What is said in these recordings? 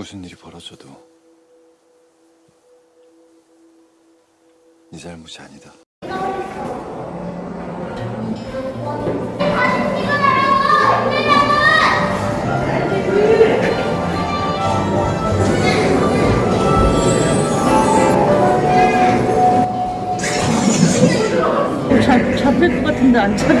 무슨 일이 벌어져도 네 잘못이 아니다. 잡, 잡힐 것 같은데 안 잡혀.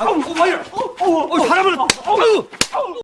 아우, 어, 어, 어, 어, 사람을, 어, 어, 어.